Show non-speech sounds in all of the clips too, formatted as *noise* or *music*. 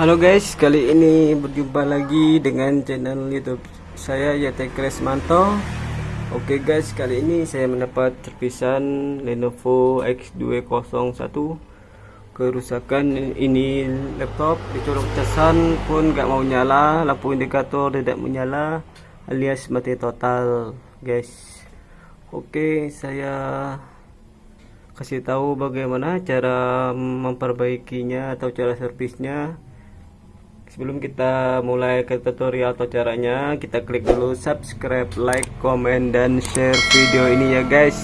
Halo guys, kali ini berjumpa lagi dengan channel YouTube saya Yate Kresmanto. Oke guys, kali ini saya mendapat servisan Lenovo X201 kerusakan ini laptop dicolok casan pun gak mau nyala, lampu indikator tidak menyala alias mati total guys. Oke, saya kasih tahu bagaimana cara memperbaikinya atau cara servisnya sebelum kita mulai ke tutorial atau caranya kita klik dulu subscribe like comment dan share video ini ya guys.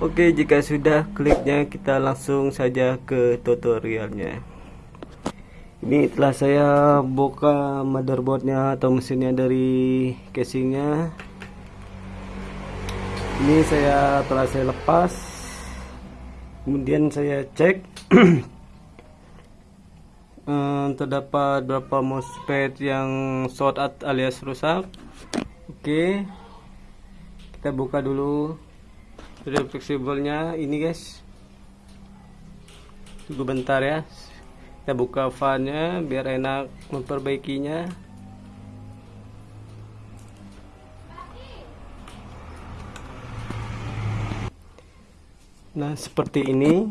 Oke jika sudah kliknya kita langsung saja ke tutorialnya. Ini telah saya buka motherboardnya atau mesinnya dari casingnya. Ini saya telah saya lepas. Kemudian saya cek *clears throat* eh, terdapat berapa MOSFET yang short alias rusak. Oke. Kita buka dulu dari fleksibelnya ini guys. Tunggu bentar ya. Kita buka fannya biar enak memperbaikinya. Nah seperti ini.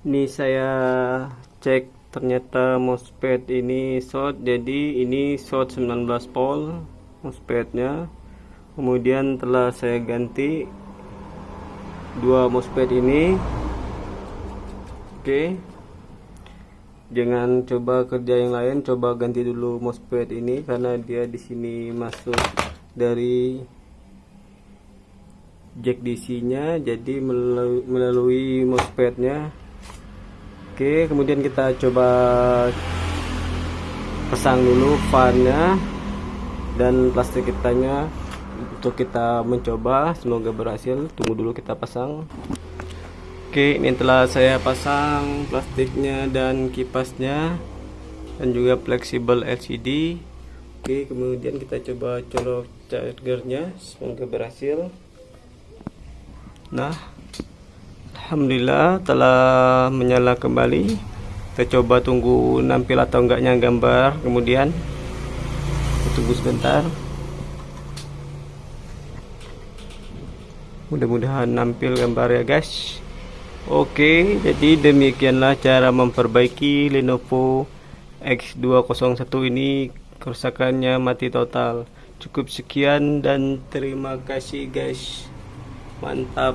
Ini saya cek ternyata MOSFET ini short Jadi ini short 19 volt MOSFET-nya. Kemudian telah saya ganti Dua MOSFET ini. Oke. Jangan coba kerja yang lain Coba ganti dulu MOSFET ini Karena dia di sini masuk dari jack DC nya jadi melalui, melalui MOSFET nya Oke kemudian kita coba pasang dulu fan nya dan plastik kitanya untuk kita mencoba. Semoga berhasil. Tunggu dulu kita pasang. Oke ini telah saya pasang plastiknya dan kipasnya dan juga fleksibel LCD Oke kemudian kita coba colok chargernya. Semoga berhasil. Nah, Alhamdulillah telah menyala kembali. Kita coba tunggu nampil atau enggaknya gambar. Kemudian tunggu sebentar. Mudah-mudahan nampil gambar ya guys. Oke, jadi demikianlah cara memperbaiki Lenovo X201 ini kerusakannya mati total. Cukup sekian dan terima kasih guys mantap